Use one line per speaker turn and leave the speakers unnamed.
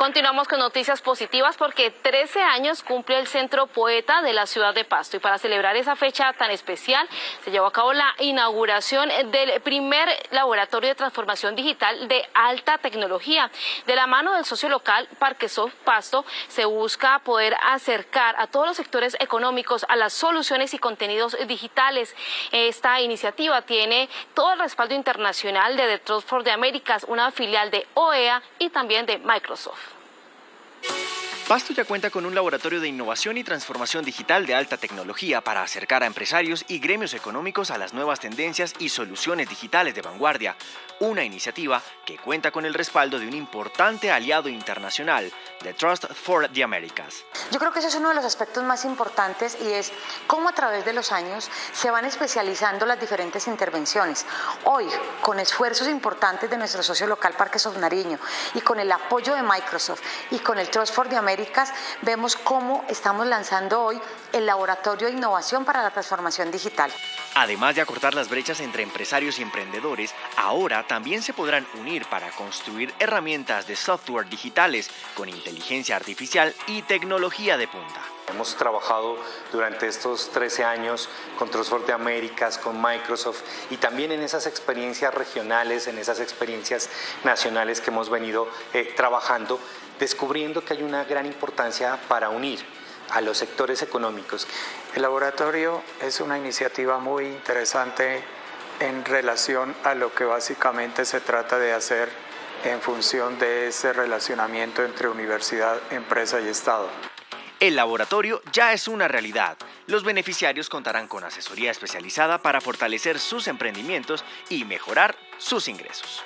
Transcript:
Continuamos con noticias positivas porque 13 años cumple el Centro Poeta de la ciudad de Pasto y para celebrar esa fecha tan especial se llevó a cabo la inauguración del primer laboratorio de transformación digital de alta tecnología. De la mano del socio local Parquesoft Pasto se busca poder acercar a todos los sectores económicos a las soluciones y contenidos digitales. Esta iniciativa tiene todo el respaldo internacional de The Trust for the Americas, una filial de OEA y también de Microsoft.
Pasto ya cuenta con un laboratorio de innovación y transformación digital de alta tecnología para acercar a empresarios y gremios económicos a las nuevas tendencias y soluciones digitales de vanguardia, una iniciativa que cuenta con el respaldo de un importante aliado internacional, The Trust for the Americas.
Yo creo que ese es uno de los aspectos más importantes y es cómo a través de los años se van especializando las diferentes intervenciones. Hoy, con esfuerzos importantes de nuestro socio local Parques of Nariño y con el apoyo de Microsoft y con el Trust for the Americas, vemos cómo estamos lanzando hoy el Laboratorio de Innovación para la Transformación Digital.
Además de acortar las brechas entre empresarios y emprendedores, ahora también se podrán unir para construir herramientas de software digitales con inteligencia artificial y tecnología de punta.
Hemos trabajado durante estos 13 años con Trustford de Américas, con Microsoft y también en esas experiencias regionales, en esas experiencias nacionales que hemos venido eh, trabajando, descubriendo que hay una gran importancia para unir a los sectores económicos.
El laboratorio es una iniciativa muy interesante en relación a lo que básicamente se trata de hacer en función de ese relacionamiento entre universidad, empresa y Estado.
El laboratorio ya es una realidad. Los beneficiarios contarán con asesoría especializada para fortalecer sus emprendimientos y mejorar sus ingresos.